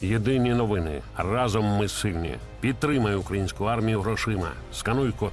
Єдині новини. Разом ми сильні. Підтримай українську армію грошима. Скануй код